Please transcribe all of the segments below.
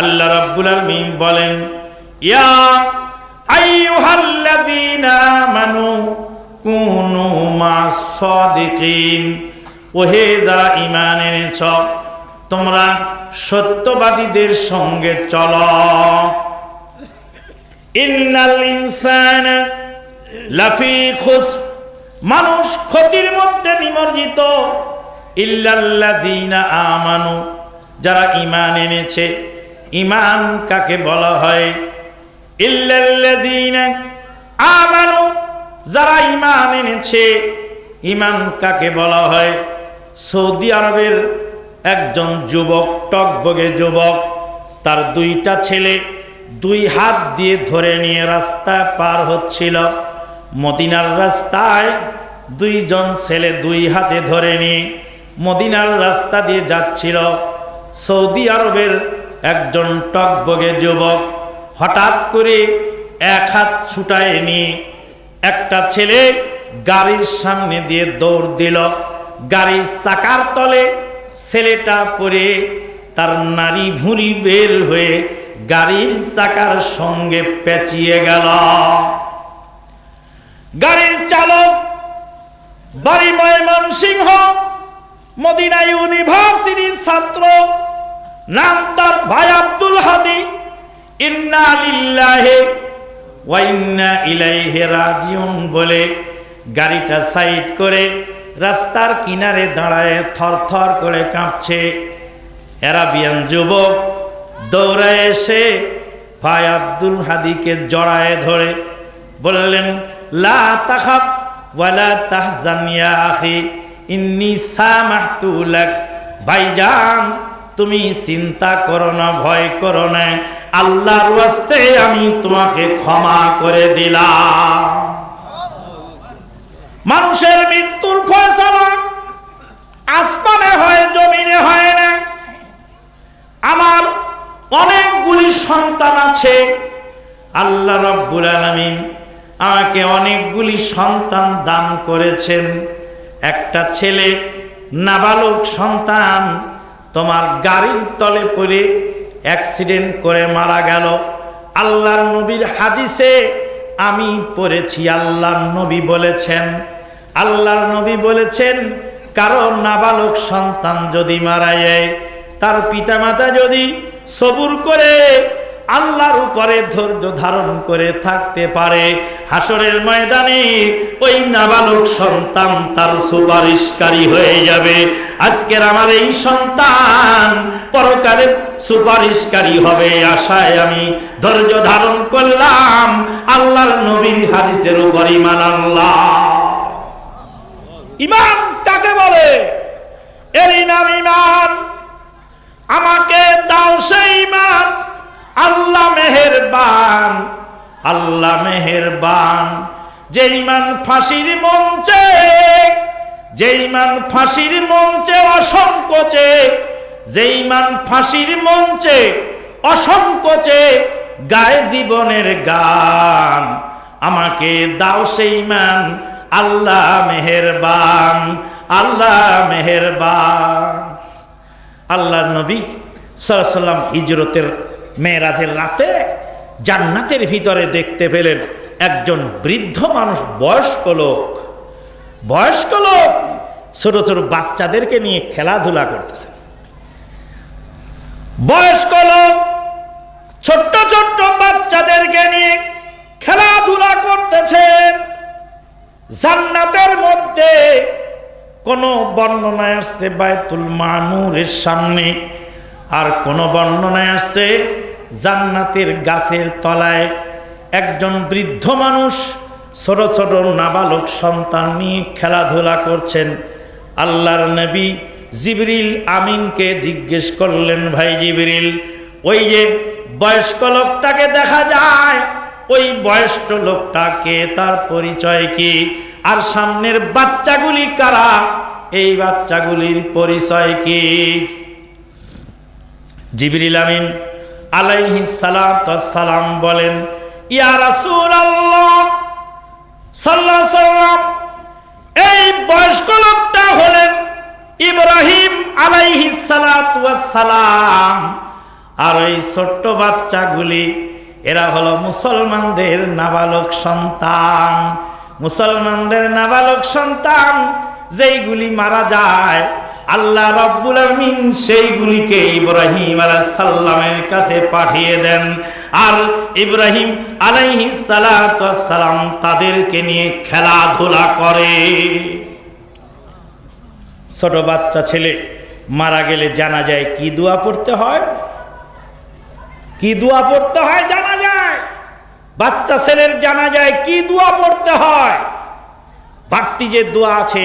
আল্লাহ রাব্বুল আলামিন বলেন, ইয়া আইয়ুহাল্লাযীনা আমানু কুনু মাস সাদিকিন। ওহে যারা ঈমান এনেছ, তোমরা সত্যবাদীদের সঙ্গে চলো। ইন্নাল ইনসানা লাফি খুসর মানুষ ক্ষতির মধ্যে নিমজ্জিত। ইল্লাল্লাযীনা আমানু, যারা ঈমান এনেছে ঈমান কাকে বলা হয়? আমানু, যারা ইমান এনেছে, ইমান কাকে বলা হয়? সৌদি আরবের একজন যুবক, টকবগে যুবক, তার দুইটা ছেলে দুই হাত দিয়ে ধরে নিয়ে রাস্তায় পার হচ্ছিল। মদিনার রাস্তায় দুইজন ছেলে দুই হাতে ধরে নিয়ে মদিনার রাস্তা দিয়ে যাচ্ছিল। সৌদি আরবের একজন টকবগে যুবক হঠাৎ করে এক হাত ছুটায় নিয়ে একটা ছেলে গাড়ির সামনে দিয়ে দৌড় দিল। গাড়ির চাকার তলে ছেলেটা পরে তার নারী ভুঁড়ি বের হয়ে গাড়ির চাকার সঙ্গে পেঁচিয়ে গেল। গাড়ির চালক বাড়ি ময়মনসিংহ, মদিনা ইউনিভার্সিটির ছাত্র নাম তার ভাই আব্দুল হাদি। রাজিউন বলে গাড়িটা সাইড করে রাস্তার কিনারে দাঁড়ায় থর থর করে কাঁপছে। এরাবিয়ান যুবক দৌড়ায় এসে ভাই আব্দুল হাদিকে জড়ায় ধরে। বললেন, লা ওয়ালা তাহজান আখি, ইন্নি সামাহতু লাক। ভাইজান তুমি চিন্তা করো না, ভয় করো না। আল্লাহর ওয়াস্তে আমি তোমাকে ক্ষমা করে দিলাম। মানুষের মৃত্যুর ফয়সালা আসমানে হয়, জমিনে হয় না। আমার অনেকগুলি সন্তান আছে। আল্লাহ রব্বুল আলমিন আমাকে অনেকগুলি সন্তান দান করেছেন। একটা ছেলে, নাবালক সন্তান তোমার গাড়ির তলে পড়ে অ্যাক্সিডেন্ট করে মারা গেল। আল্লাহর নবীর হাদিসে আমি পড়েছি, আল্লাহর নবী বলেছেন। আল্লাহর নবী বলেছেন, কারও নাবালক সন্তান যদি মারা যায়, তার পিতামাতা যদি সবুর করে আল্লাহর উপরে ধৈর্য ধারণ করে থাকতে পারে। হাসরের ময়দানে ওই নাবালক সন্তান তার সুপারিশকারী হয়ে যাবে। আজকের আমার এই সন্তান পরকালের সুপারিশকারী হবে আশায় আমি ধৈর্য ধারণ করলাম আল্লাহর নবীর হাদিসের উপর ইমান আল্লাহ ইমান কাকে বলে? এরই নাম ইমান আমাকে দাও সেই ইমান আল্লাহ মেহেরবান আল্লাহ মেহেরবান। যে ইমান ফাঁসির মঞ্চে যে ইমান ফাঁসির মঞ্চে অসংকোচে যে ইমান ফাঁসির মঞ্চে অসংকোচে গায়ে জীবনের গান, আমাকে দাও সেই ইমান আল্লাহ মেহেরবান আল্লাহ মেহেরবান। আল্লাহ নবী সাল্লাম হিজরতের মেয়েরাজের রাতে জান্নাতের ভিতরে দেখতে পেলেন একজন বৃদ্ধ মানুষ, বয়স্ক লোক। বয়স্ক লোক ছোট ছোট বাচ্চাদেরকে নিয়ে খেলাধুলা করতেছেন বয়স্ক লোক ছোট্ট ছোট্ট বাচ্চাদেরকে নিয়ে খেলাধুলা করতেছেন। জান্নাতের মধ্যে কোন বর্ণনায় আসছে বায়তুল মানুরের সামনে, আর কোন বর্ণনায় আসছে জান্নাতের গাছের তলায় একজন বৃদ্ধ মানুষ ছোট ছোট নাবালক সন্তান নিয়ে খেলাধুলা করছেন। আল্লাহর নবী জিবরিল আমিনকে জিজ্ঞেস করলেন, ভাই জিবরিল, ওই যে বয়স্ক লোকটাকে দেখা যায়? ওই বয়স্ক লোকটাকে তার পরিচয় কি? আর সামনের বাচ্চাগুলি কারা? এই বাচ্চাগুলির পরিচয় কি? জিবরিল আমিন আলাইহি সালাম বলেন, ইয়া রাসূল আল্লাহ সাল্লাহ সাল্লাম এই বয়স্ক লোকটা হলেন ইব্রাহিম আলাইহি সালাম আর এই ছোট্ট বাচ্চাগুলি, এরা হলো মুসলমানদের নাবালক সন্তান। মুসলমানদের নাবালক সন্তান, যেইগুলি মারা যায় আল্লাহ রব্বুল আমিন সেইগুলিকে ইব্রাহিম আলাইহিস সালামের কাছে পাঠিয়ে দেন। আর ইব্রাহিম আলাইহিস সালাম তাদেরকে নিয়ে খেলাধুলা করে। ছোট বাচ্চা ছেলে, মারা গেলে জানা যায় কি দোয়া পড়তে হয়? কি দোয়া পড়তে হয় জানা যায় বাচ্চা ছেলের জানা যায় কি দোয়া পড়তে হয়? বাড়তি যে দোয়া আছে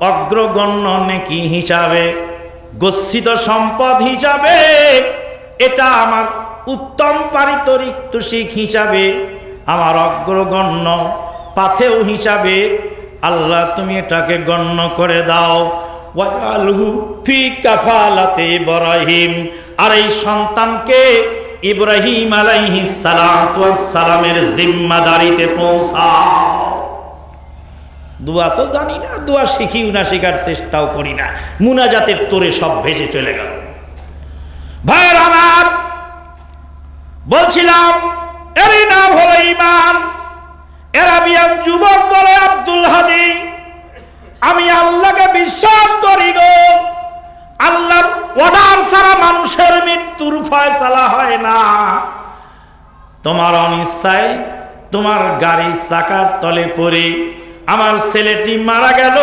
অগ্রগণ্য নেকি হিসাবে, গচ্ছিত সম্পদ হিসাবে, এটা আমার উত্তম পারিতরিক তুষিক হিসাবে, আমার অগ্রগণ্য পাথেও হিসাবে, আল্লাহ তুমি এটাকে গণ্য করে দাও। কাফালাতে ইব্রাহিম, আর এই সন্তানকে ইব্রাহিম আলাইহিস সালামের জিম্মাদারিতে পৌঁছাও। দোয়া তো জানি না, দোয়া শিখিও না, শেখার চেষ্টাও করি না। মুনাজাতের তোরে সব ভেসে চলে গেল। ভাইয়ের আমার, বলছিলাম, এরই নাম হলো ইমান এরাবিয়ান যুবক বলে আব্দুল হাদি। আমি আল্লাহকে বিশ্বাস করি গো। আল্লাহর অর্ডার ছাড়া মানুষের মৃত্যুর ফয়সালা হয় না। তোমার অনিচ্ছায় তোমার গাড়ি চাকার তলে পড়ে আমার ছেলেটি মারা গেল।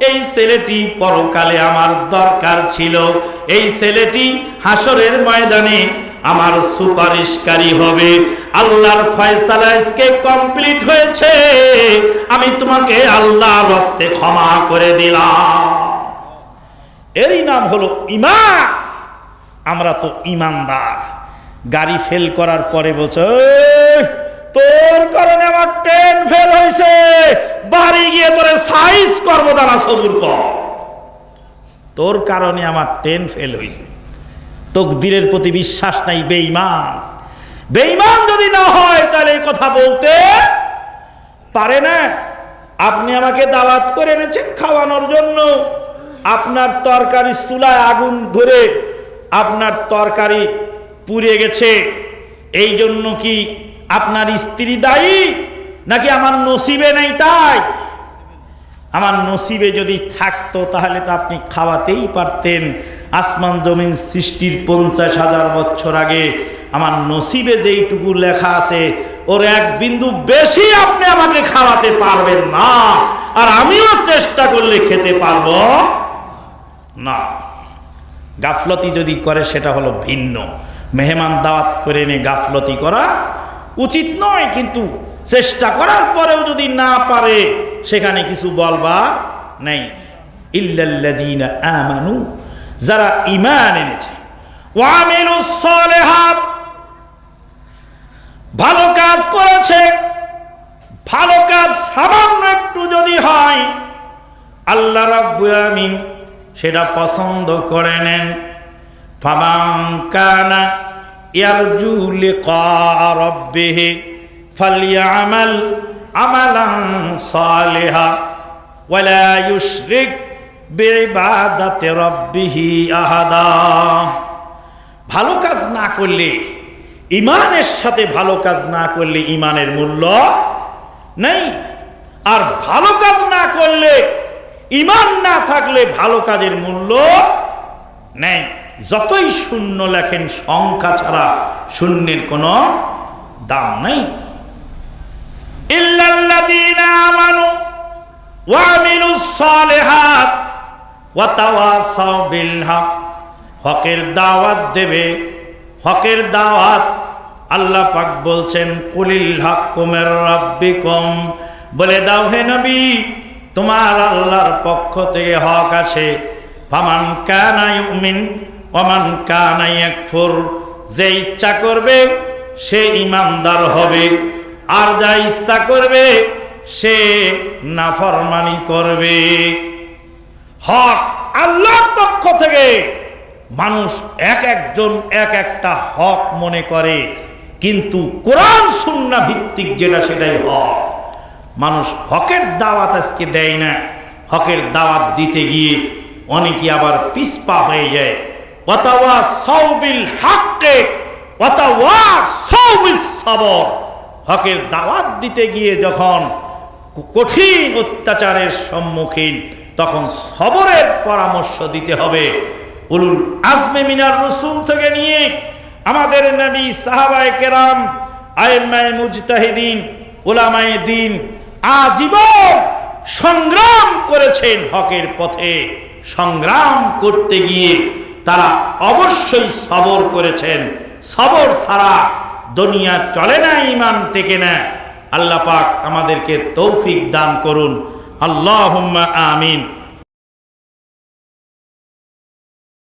এই ছেলেটি পরকালে আমার দরকার ছিল। এই ছেলেটি হাসরের ময়দানে আমার সুপারিশকারী হবে। আল্লাহর ফয়সালা আজকে কমপ্লিট হয়েছে। আমি তোমাকে আল্লাহর হস্তে ক্ষমা করে দিলাম। এরই নাম হলো ইমা আমরা তো ইমানদার গাড়ি ফেল করার পরে বলছে "এই, তোর কারণে আমার ট্রেন ফেল হয়েছে। বাড়ি গিয়ে তোরে সাইজ করব দানা সবুর কর। তোর কারণে আমার ট্রেন ফেল হয়েছে। তকদিরের প্রতি বিশ্বাস নাই, বেঈমান। বেঈমান যদি না হয়, তাহলে এই কথা বলতে পারে না। আপনি আমাকে দাওয়াত করে এনেছেন খাওয়ানোর জন্য। আপনার তরকারি চুলায় আগুন ধরে আপনার তরকারি পুড়ে গেছে। এই জন্য কি আপনার স্ত্রী দায়ী নাকি আমার নসিবে নেই তাই? আমার নসিবে যদি থাকতো তাহলে তো আপনি খাওয়াতেই পারতেন। আসমান জমিন সৃষ্টির পঞ্চাশ হাজার বছর আগে আমার নসিবে যেইটুকু লেখা আছে, ওর এক বিন্দু বেশি আপনি আমাকে খাওয়াতে পারবেন না। আর আমিও চেষ্টা করলে খেতে পারব। না। গাফলতি যদি করে সেটা হলো ভিন্ন। মেহমান দাওয়াত করে এনে গাফলতি করা উচিত নয়, কিন্তু চেষ্টা করার পরেও যদি না পারে, সেখানে কিছু বলবার নেই। ইল্লাল্লাযীনা যারা ঈমান এনেছে। ভালো কাজ করেছে, ভালো কাজ সামান্য একটু যদি হয়, আল্লাহ রাব্বুল সেটা পছন্দ করে নেন। ফামান ইয়ারজু লিকা রাব্বিহি ফালইআমাল আমালান সালিহা ওয়ালা ইউশরিক বিইবাদাতি রাব্বিহি আহাদা। ভালো কাজ না করলে ইমানের সাথে ভালো কাজ না করলে ইমানের মূল্য নেই। আর ভালো কাজ না করলে ইমান না থাকলে ভালো কাজের মূল্য নেই। যতই শূন্য লেখেন, সংখ্যা ছাড়া শূন্যের কোনো দাম নেই। হকের দাওয়াত দেবে, হকের দাওয়াত আল্লাহ পাক বলছেন, কুলিল হক হাক্কুমের রাব্বিকুম। বলে দাও, হে নবী, তোমার আল্লাহর পক্ষ থেকে হক আছে। ফামান কানা ইউমিন ওমান কানা ইয়াকফুর যে ইচ্ছা করবে, সে ইমানদার হবে। আর যা ইচ্ছা করবে, সে নাফরমানি করবে। হক আল্লাহর পক্ষ থেকে মানুষ এক একজন এক একটা হক মনে করে, কিন্তু কোরআন সুন্না ভিত্তিক যেটা সেটাই হক। মানুষ হকের দাওয়াত আজকে দেয় না, হকের দাওয়াত দিতে গিয়ে অনেকে আবার পিসপা হয়ে যায়। হকের দাওয়াত দিতে গিয়ে যখন কঠিন অত্যাচারের সম্মুখীন, তখন সবরের পরামর্শ দিতে হবে। উলুল আজমে মিনার রসুল থেকে নিয়ে আমাদের নবী সাহাবায় কেরাম আইমায় মুজতাহিদিন ওলামায়ে দিন আজীবন সংগ্রাম করেছেন হকের পথে। সংগ্রাম করতে গিয়ে তারা অবশ্যই সবর করেছেন। সবর ছাড়া দুনিয়া চলে না ইমান টেকে না। আল্লাহ পাক আমাদেরকে তৌফিক দান করুন। আল্লাহ আমিন।